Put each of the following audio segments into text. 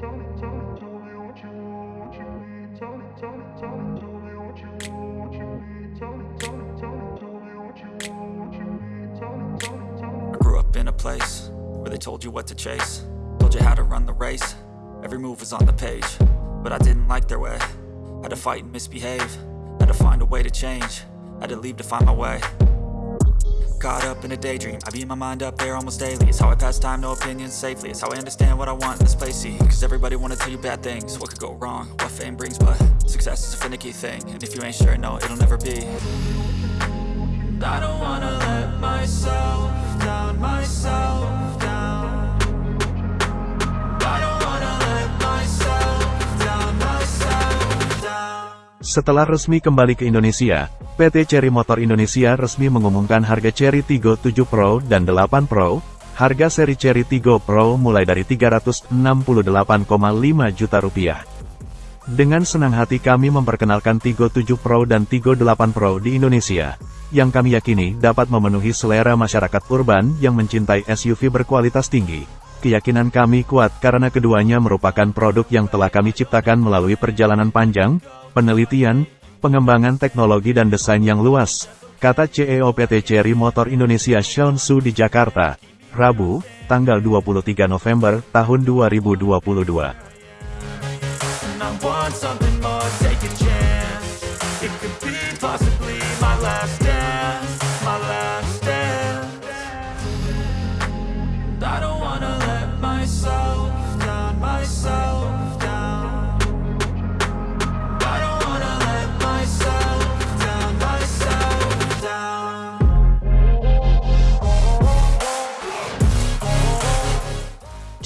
I grew up in a place where they told you what to chase, told you how to run the race. Every move was on the page, but I didn't like their way. Had to fight and misbehave, had to find a way to change, had to leave to find my way. Caught up in a daydream, I beat my mind up there almost daily. It's how I pass time, no opinions safely. It's how I understand what I want in this place. See, cause everybody wanna tell you bad things. What could go wrong, what fame brings, but success is a finicky thing. And if you ain't sure, no, it'll never be. I don't wanna let myself down, myself Setelah resmi kembali ke Indonesia, PT Cherry Motor Indonesia resmi mengumumkan harga Cherry Tiggo 7 Pro dan 8 Pro. Harga seri Cherry Tiggo Pro mulai dari 368,5 juta rupiah. Dengan senang hati kami memperkenalkan Tiggo 7 Pro dan Tiggo 8 Pro di Indonesia, yang kami yakini dapat memenuhi selera masyarakat urban yang mencintai SUV berkualitas tinggi. Keyakinan kami kuat karena keduanya merupakan produk yang telah kami ciptakan melalui perjalanan panjang, penelitian, pengembangan teknologi dan desain yang luas, kata CEO PT Cherry Motor Indonesia Sean Su di Jakarta, Rabu, tanggal 23 November tahun 2022. And I want something more, take a chance It could be possibly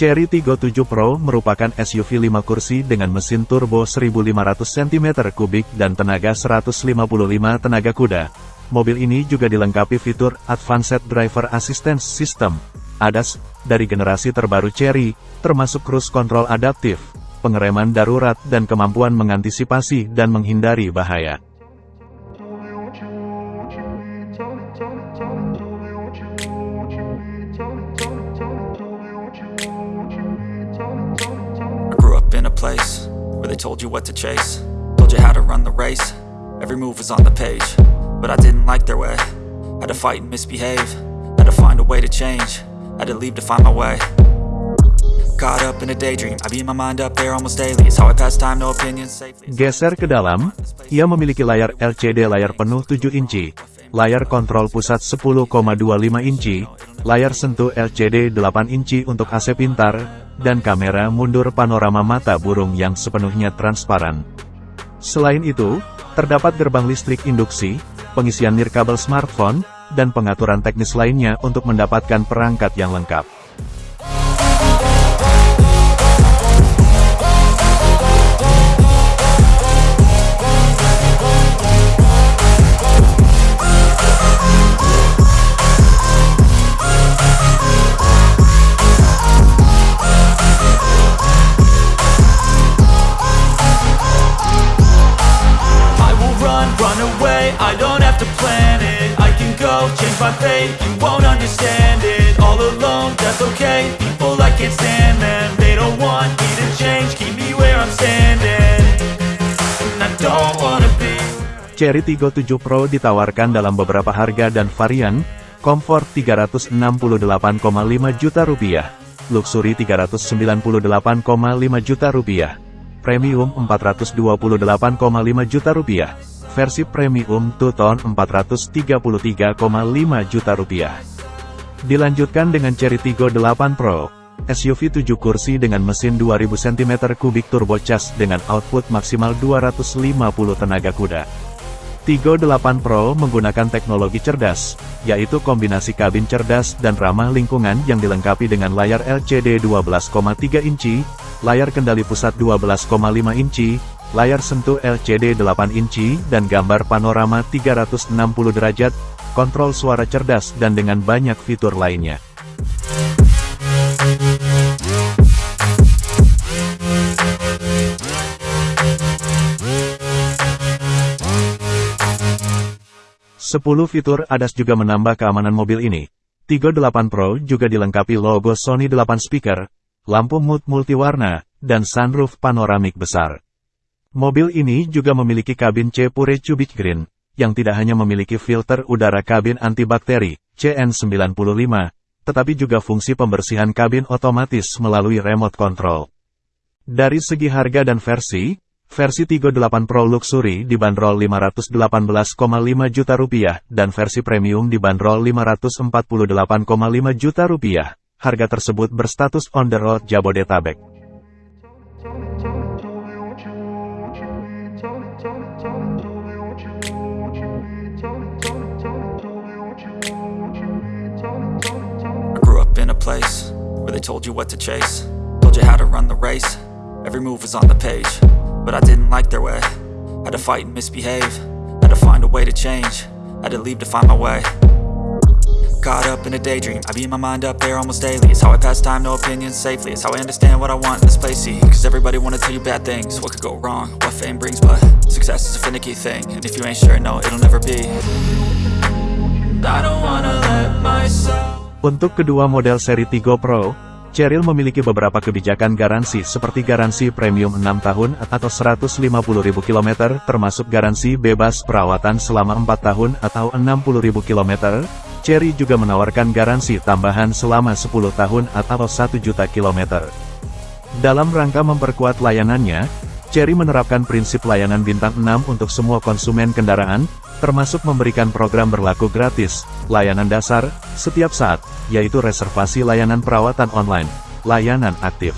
Cherry Tiggo 7 Pro merupakan SUV 5 kursi dengan mesin turbo 1500 cm3 dan tenaga 155 tenaga kuda. Mobil ini juga dilengkapi fitur Advanced Driver Assistance System, ADAS, dari generasi terbaru Cherry, termasuk cruise control adaptif, pengereman darurat dan kemampuan mengantisipasi dan menghindari bahaya. Told you what to chase, told you how to run the race. Every move was on the page, but I didn't like their way. Had to fight and misbehave, had to find a way to change, had to leave to find my way. Caught up in a daydream, I beat my mind up there almost daily. It's how I pass time, no opinions safely. Geser ke dalam, ia memiliki layar LCD layar penuh 7 inci, layar kontrol pusat 10,25 inci, layar sentuh LCD 8 inci untuk AC pintar, dan kamera mundur panorama mata burung yang sepenuhnya transparan. Selain itu, terdapat gerbang listrik induksi, pengisian nirkabel smartphone, dan pengaturan teknis lainnya untuk mendapatkan perangkat yang lengkap. Away, I don't have to plan it. I can go, change my fate, you won't understand it. All alone, that's okay, people I can't stand them They don't want me to change, keep me where I'm standing. And I don't wanna be Cherry Tiggo 7 Pro ditawarkan dalam beberapa harga dan varian, Comfort 368,5 juta rupiah, Luxury 398,5 juta rupiah, Premium 428,5 juta rupiah, versi Premium Two-Tone 433,5 juta rupiah. Dilanjutkan dengan Cherry Tiggo 8 Pro, SUV 7 kursi dengan mesin 2000 cm3 turbocharged dengan output maksimal 250 tenaga kuda. Tiggo 8 Pro menggunakan teknologi cerdas, yaitu kombinasi kabin cerdas dan ramah lingkungan yang dilengkapi dengan layar LCD 12,3 inci, layar kendali pusat 12,5 inci, layar sentuh LCD 8 inci dan gambar panorama 360 derajat, kontrol suara cerdas dan dengan banyak fitur lainnya. Sepuluh fitur ADAS juga menambah keamanan mobil ini. Tiggo 8 Pro juga dilengkapi logo Sony 8 speaker, lampu mood multiwarna, dan sunroof panoramik besar. Mobil ini juga memiliki kabin C Pure Cubic Green, yang tidak hanya memiliki filter udara kabin antibakteri, CN95, tetapi juga fungsi pembersihan kabin otomatis melalui remote control. Dari segi harga dan versi, Versi 38 Pro Luxury dibanderol 518,5 juta rupiah dan versi premium dibanderol 548,5 juta rupiah. Harga tersebut berstatus on the road Jabodetabek. Place where they told you what to chase, told you how to run the race. Every move was on the page. But I didn't like their way. Had to fight and misbehave. Had to find a way to change. Had to leave to find my way. Caught up in a daydream. I beat my mind up there almost daily. It's how I pass time, no opinions safely. It's how I understand what I want in this place, see Cause everybody wanna tell you bad things. What could go wrong, what fame brings But success is a finicky thing. And if you ain't sure, no, it'll never be. I don't wanna let myself Untuk kedua model seri Tigo Pro, Cheryl memiliki beberapa kebijakan garansi seperti garansi premium 6 tahun atau 150.000 km termasuk garansi bebas perawatan selama 4 tahun atau 60.000 km. Cherry juga menawarkan garansi tambahan selama 10 tahun atau 1 juta kilometer. Dalam rangka memperkuat layanannya, Cherry menerapkan prinsip layanan bintang 6 untuk semua konsumen kendaraan, termasuk memberikan program berlaku gratis, layanan dasar, setiap saat, yaitu reservasi layanan perawatan online, layanan aktif.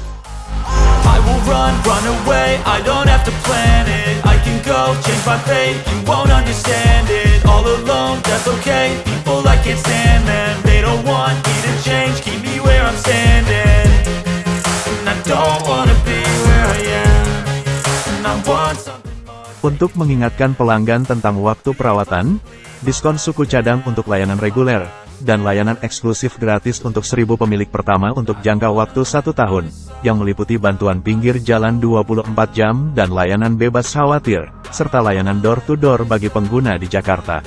Untuk mengingatkan pelanggan tentang waktu perawatan, diskon suku cadang untuk layanan reguler, dan layanan eksklusif gratis untuk seribu pemilik pertama untuk jangka waktu satu tahun, yang meliputi bantuan pinggir jalan 24 jam dan layanan bebas khawatir, serta layanan door-to-door -door bagi pengguna di Jakarta.